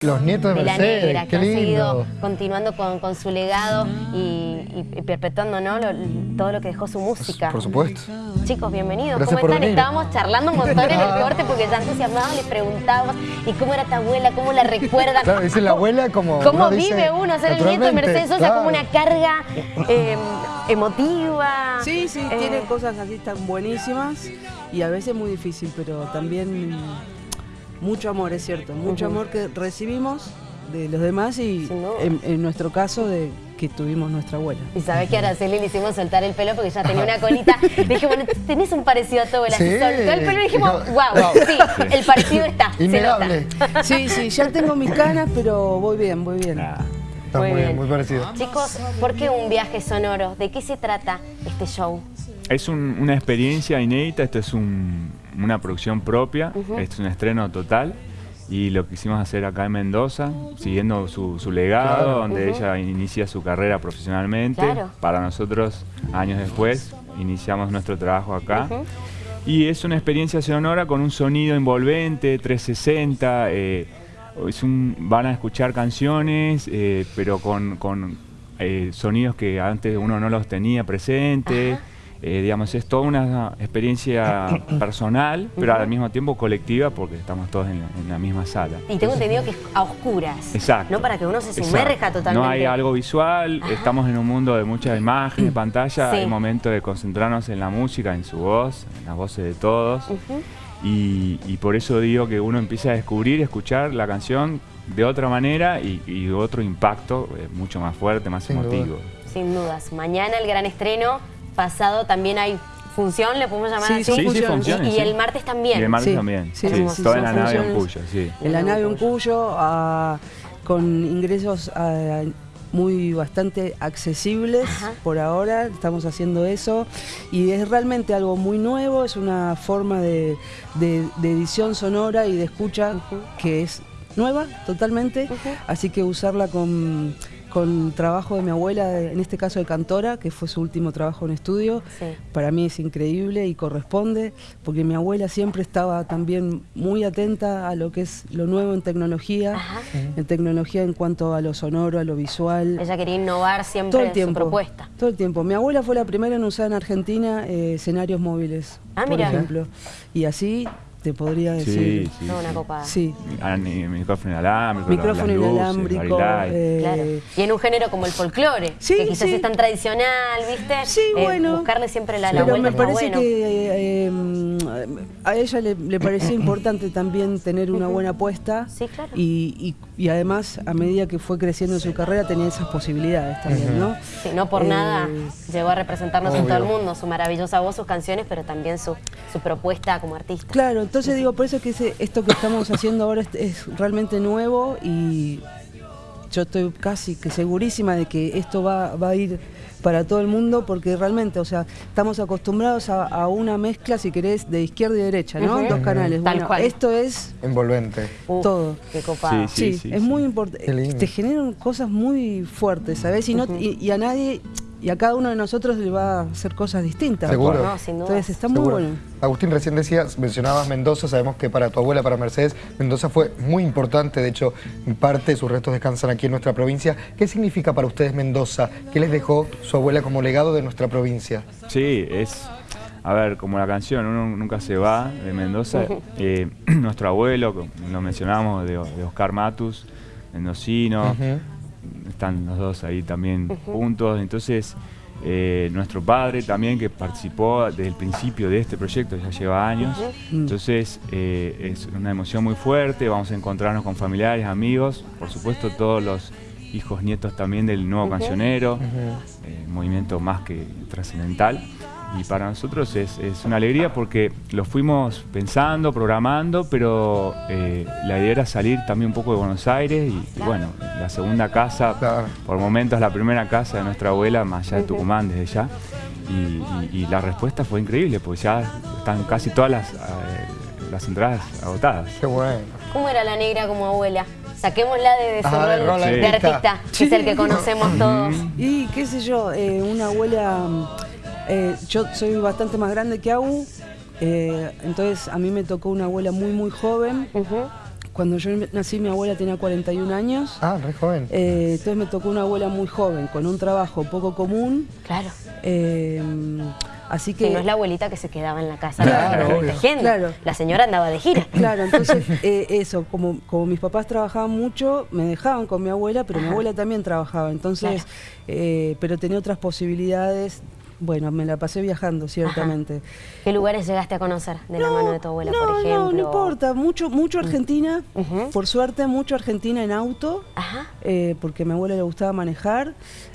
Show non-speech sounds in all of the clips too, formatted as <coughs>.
Los nietos de, de la Mercedes, negra, qué que han lindo. seguido continuando con, con su legado y, y- y perpetuando ¿no? Lo- todo lo que dejó su música. Por supuesto. Chicos, bienvenidos. Gracias ¿Cómo están? venir. Estábamos charlando un montón en el <laughs> corte porque ya entusiasmados les preguntábamos ¿y cómo era tu abuela? ¿Cómo la recuerdan? Claro, dice la abuela como ¿Cómo uno dice vive uno ser el nieto de Mercedes Sosa? claro. Como una carga eh, emotiva. Sí, sí, Eh, tiene cosas así tan buenísimas y a veces muy difícil, pero también mucho amor, es cierto, mucho amor que recibimos de los demás y en, en nuestro caso de que tuvimos nuestra abuela. Y sabés que a Araceli le hicimos soltar el pelo porque ya tenía una colita. <laughs> Dije, bueno, tenés un parecido a tu abuela. Sí. Se soltó el pelo y dijimos, Dijo, wow, wow. sí, el parecido está. se Innegable. nota. Sí, sí, ya tengo mis canas, pero voy bien, voy bien. Está Muy muy, bien, bien. muy parecido. Chicos, ¿por qué un viaje sonoro? ¿De qué se trata este show? Es un- una experiencia inédita, esto es un- una producción propia, es un estreno total y lo quisimos hacer acá en Mendoza, siguiendo su, su legado, Claro. donde ella inicia su carrera profesionalmente. Claro. Para nosotros, años después, iniciamos nuestro trabajo acá. Y es una experiencia sonora con un sonido envolvente, 360. eh, es un- van a escuchar canciones, eh, pero con, con, eh, sonidos que antes uno no los tenía presentes. Eh, digamos, es toda una experiencia <coughs> personal, pero al mismo tiempo colectiva, porque estamos todos en la, en la misma sala. Y tengo entendido que es a oscuras. Exacto. No para que uno se Exacto. sumerja totalmente. No hay algo visual, Ajá. estamos en un mundo de muchas imágenes, pantalla, Sí. hay momento de concentrarnos en la música, en su voz, en las voces de todos. Y, y por eso digo que uno empieza a descubrir, escuchar la canción de otra manera y, y otro impacto eh, mucho más fuerte, más Sin duda. emotivo. Sin dudas. Mañana el gran estreno. Pasado también hay función, le podemos llamar Sí, así. son Sí, sí, funciones. funciones. Y, el martes también. Y el martes Sí, también. sí, Sí, sí, toda son la nave en. Cuyo, sí. En la nave un cuyo, ah, con ingresos ah, muy bastante accesibles Ajá. por ahora, estamos haciendo eso y es realmente algo muy nuevo, es una forma de, de- de edición sonora y de escucha que es nueva totalmente, así que usarla con, con trabajo de mi abuela, en este caso de cantora, que fue su último trabajo en estudio, Sí. para mí es increíble y corresponde, porque mi abuela siempre estaba también muy atenta a lo que es lo nuevo en tecnología, Ajá. en tecnología en cuanto a lo sonoro, a lo visual. Ella quería innovar siempre todo el su tiempo. propuesta. Todo el tiempo. Mi abuela fue la primera en usar en Argentina eh, escenarios móviles, Ah, por mira. ejemplo. Y así te podría decir. Sí, sí. Toda una copada. Sí. Ah, ni- micrófono inalámbrico, Micrófono luces, inalámbrico. eh, Claro. Y en un género como el folclore, Sí, que quizás sí. es tan tradicional, ¿viste? Sí, Eh, bueno. Buscarle siempre la, la Pero vuelta me está parece bueno. que eh, a ella le, le parecía <coughs> importante también tener una buena apuesta. Sí, claro. Y, y- y además, a medida que fue creciendo en su carrera, tenía esas posibilidades también, ¿no? Sí, no por Eh, nada llegó a representarnos en todo el mundo, su maravillosa voz, sus canciones, pero también su, su propuesta como artista. Claro, entonces digo, por eso es que ese- esto que estamos haciendo ahora es, es realmente nuevo y yo estoy casi que segurísima de que esto va, va a ir para todo el mundo porque realmente, o sea, estamos acostumbrados a, a una mezcla, si querés, de izquierda y derecha, ¿no? Dos canales. Tal Bueno, cual. esto es Envolvente. Uf, todo. Qué copado. Sí, Sí, sí, es sí. muy importante. Te generan cosas muy fuertes, ¿sabes? Y, no, y a nadie, y a cada uno de nosotros le va a hacer cosas distintas. Seguro. No, sin duda. Entonces está muy bueno. Agustín, recién decías, mencionabas Mendoza, sabemos que para tu abuela, para Mercedes, Mendoza fue muy importante, de hecho, en parte de sus restos descansan aquí en nuestra provincia. ¿Qué significa para ustedes Mendoza? ¿Qué les dejó su abuela como legado de nuestra provincia? Sí, es, a ver, como la canción, uno nunca se va de Mendoza. Eh, <clears throat> nuestro abuelo, como lo mencionamos, de, de Oscar Matus, mendocino. Están los dos ahí también juntos. Entonces, eh, nuestro padre también, que participó desde el principio de este proyecto, ya lleva años. Entonces, eh, es una emoción muy fuerte. Vamos a encontrarnos con familiares, amigos, por supuesto, todos los hijos, nietos también del nuevo cancionero eh, movimiento más que trascendental. Y para nosotros es, es una alegría porque lo fuimos pensando, programando, pero eh, la idea era salir también un poco de Buenos Aires y, y bueno, la segunda casa, Claro. por momentos la primera casa de nuestra abuela, más allá de Tucumán desde ya. Y, y- y la respuesta fue increíble, porque ya están casi todas las, eh, las entradas agotadas. Qué bueno. ¿Cómo era la negra como abuela? Saquémosla de, de su Ah, de rol de artista. que es el que conocemos todos. Y qué sé yo, eh, una abuela, eh, yo soy bastante más grande que Agu, eh, entonces a mí me tocó una abuela muy muy joven, cuando yo nací mi abuela tenía 41 años. Ah, re joven. Eh, entonces me tocó una abuela muy joven, con un trabajo poco común. Claro. Eh, así que... Que no es la abuelita que se quedaba en la casa Claro. La señora andaba de gira. Claro, entonces <laughs> eh, eso, como, como mis papás trabajaban mucho, me dejaban con mi abuela, pero mi abuela también trabajaba, entonces, eh, pero tenía otras posibilidades. Bueno, me la pasé viajando, ciertamente. ¿Qué lugares llegaste a conocer de la mano de tu abuela, no, por ejemplo? No, no importa, mucho, mucho Argentina, Ujú. por suerte, mucho Argentina en auto, Ajá. eh, porque a mi abuela le gustaba manejar.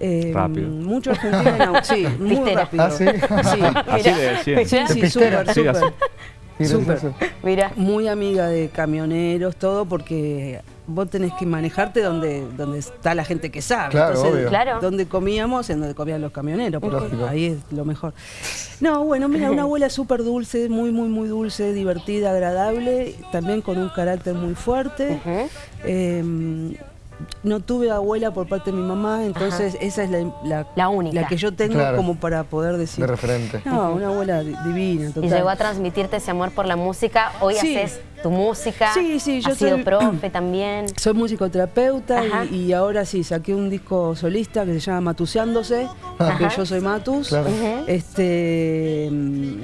eh, Rápido. Mucho Argentina en auto, sí, <laughs> muy Pistera. rápido. Ah, ¿sí? Sí, <laughs> Así decían. sí, sí, súper, Sí, súper. Súper. Mira. muy amiga de camioneros, todo, porque vos tenés que manejarte donde, donde está la gente que sabe. Claro, obvio. Claro. Donde comíamos, en donde comían los camioneros, porque Lógico. ahí es lo mejor. No, bueno, mira, una abuela súper dulce, muy, muy, muy dulce, divertida, agradable, también con un carácter muy fuerte. Eh, no tuve abuela por parte de mi mamá, entonces esa es la, la, La única. que yo tengo Claro. como para poder decir. De referente. No, una abuela di- divina, total. Y llegó a transmitirte ese amor por la música. Hoy Sí. haces tu música. Sí, sí, yo Has sido soy- profe también. <clears throat> Soy musicoterapeuta y, y ahora sí, saqué un disco solista que se llama Matuseándose, porque yo soy Matus. Claro. Este mm,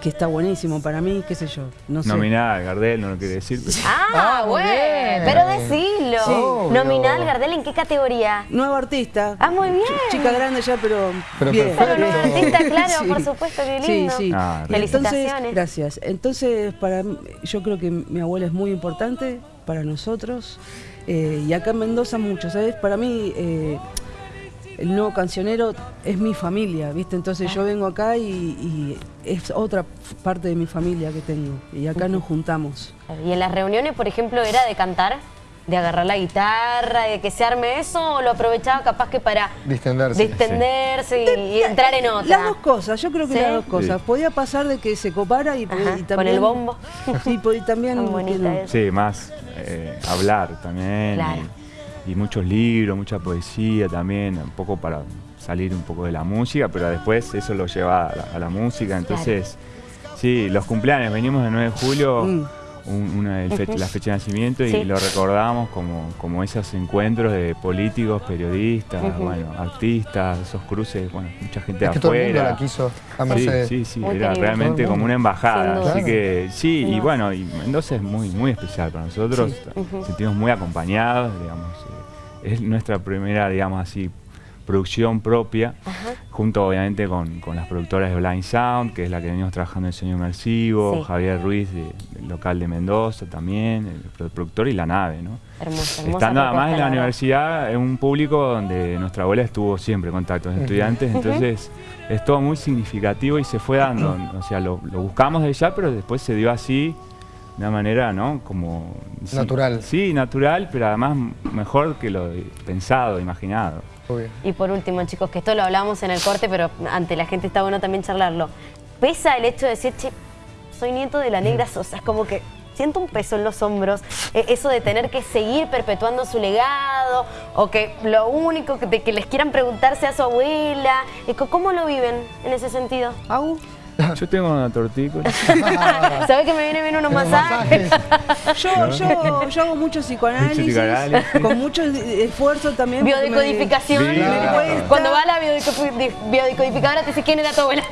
que está buenísimo para mí, qué sé yo, no sé. Nominada, Gardel, no lo quiere decir. pero- Ah, Ah, bueno. Pero decilo. Sí. Obvio. Nominal Gardel, ¿en qué categoría? Nuevo artista. Ah, muy bien. Ch- Chica grande ya, pero, Pero bien. Pero nuevo artista, claro, Sí. por supuesto, qué Sí, lindo. sí. Ah, Y Entonces, Felicitaciones. gracias. Entonces, para mí- yo creo que mi abuela es muy importante para nosotros. eh, y acá en Mendoza mucho, ¿sabes? Para mí, eh, el nuevo cancionero es mi familia, ¿viste? Entonces yo vengo acá y, y es otra parte de mi familia que tengo. Y acá nos juntamos. Y en las reuniones, por ejemplo, era de cantar, de agarrar la guitarra, de que se arme eso, o lo aprovechaba capaz que para Distenderse. distenderse y, y entrar en otra. Las dos cosas, yo creo que ¿Sí? las dos cosas. Sí. Podía pasar de que se copara y, Ajá, y con también... el bombo. Sí, y también... <laughs> Bonita. Sí, más eh, hablar también. Claro. Y, y muchos libros, mucha poesía también, un poco para salir un poco de la música, pero después eso lo lleva a la, a la música. Entonces, sí, los cumpleaños, venimos el 9 de julio, Mm. Un- una, el fe- la fecha de nacimiento, y Sí. lo recordamos como, como esos encuentros de políticos, periodistas, bueno, artistas, esos cruces, bueno, mucha gente Es de que todo el mundo afuera. la quiso a Sí, Mercedes. sí, sí, era querido. realmente como una embajada. Así que sí, y bueno, y Mendoza es muy, muy especial para nosotros. Nos sentimos muy acompañados, digamos. eh, es nuestra primera, digamos así, producción propia, Ajá. Junto obviamente con, con las productoras de Blind Sound, que es la que venimos trabajando en Sueño Inmersivo, Sí. Javier Ruiz de- del local de Mendoza también, el pro- productor y la nave, ¿no? Hermosa, hermosa Estando además en la universidad, en un público donde nuestra abuela estuvo siempre en contacto con estudiantes, entonces es todo muy significativo y se fue dando, <clears throat> o sea, lo, lo buscamos de ya, pero después se dio así, de una manera, ¿no? Como... sí, Natural. Sí, natural, pero además mejor que lo pensado, imaginado. Obvio. Y por último, chicos, que esto lo hablamos en el corte, pero ante la gente está bueno también charlarlo. ¿Pesa el hecho de decir, che, soy nieto de la negra Sosa? Es como que siento un peso en los hombros, eh, eso de tener que seguir perpetuando su legado, o que lo único que, de que les quieran preguntar sea su abuela. ¿Cómo lo viven en ese sentido? Au. <laughs> Yo tengo una tortícola. <laughs> ¿Sabes que me viene bien unos masajes? Yo, yo, yo hago mucho psicoanálisis, Psicoanálisis. con mucho esfuerzo también. me- Biodecodificación. Sí. Cuando va a la biodecodifi- biodecodificadora te dice quién era tu abuela.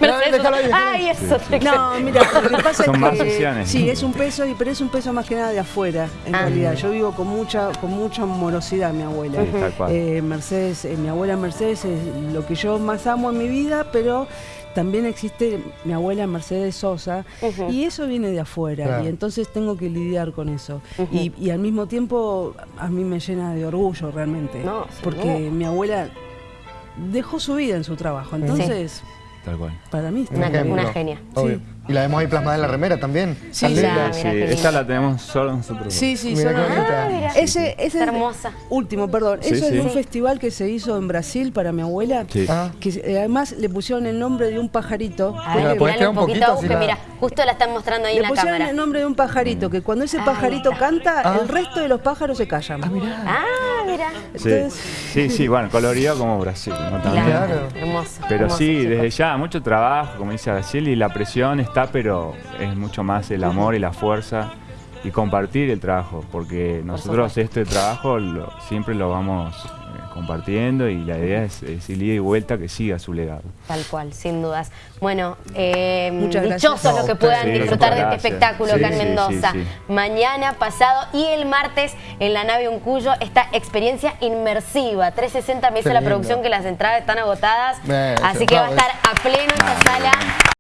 Ay, eso. No, mira, lo que pasa Son es más que sesiones. sí, es un peso, y- pero es un peso más que nada de afuera, en Ah. realidad. Yo vivo con mucha, con mucha morosidad, mi abuela. Eh, Mercedes, eh, mi abuela Mercedes es lo que yo más amo en mi vida, pero también existe mi abuela Mercedes Sosa y eso viene de afuera Claro. y entonces tengo que lidiar con eso. y, y al mismo tiempo a mí me llena de orgullo realmente, No, porque mi abuela dejó su vida en su trabajo, entonces Tal cual. para mí está Una- una genia. Sí. Y la vemos ahí plasmada en la remera también. Sí, sí. Ah, esta la tenemos solo nosotros. Sí, sí, Mira bonita. Ah, mira. Ese, ese Está hermosa. Último, perdón. Sí, Eso sí. es de un Sí. festival que se hizo en Brasil para mi abuela. Sí. Ah. Que eh, además le pusieron el nombre de un pajarito. A ver, tirar un poquito, la- mira, justo la están mostrando ahí Le en la pusieron cámara. el nombre de un pajarito, que cuando ese pajarito canta, Ah. el resto de los pájaros se callan. Ah, mirá. Mira. Sí, sí, sí, bueno, colorido como Brasil. ¿no? También. Claro. Hermoso. Pero hermoso, sí, desde ya, mucho trabajo, como dice Brasil, y la presión está, pero es mucho más el amor y la fuerza y compartir el trabajo, porque nosotros este trabajo lo- siempre lo vamos compartiendo y la idea es, es ir ida y vuelta que siga su legado. Tal cual, sin dudas. Bueno, eh, dichosos los que puedan sí, disfrutar de este espectáculo Sí, acá en sí, Mendoza. sí, sí. Mañana, pasado y el martes en la nave Uncuyo esta experiencia inmersiva. 360 me dice la producción que las entradas están agotadas. Eh, así sí, que va a estar a pleno esta sala.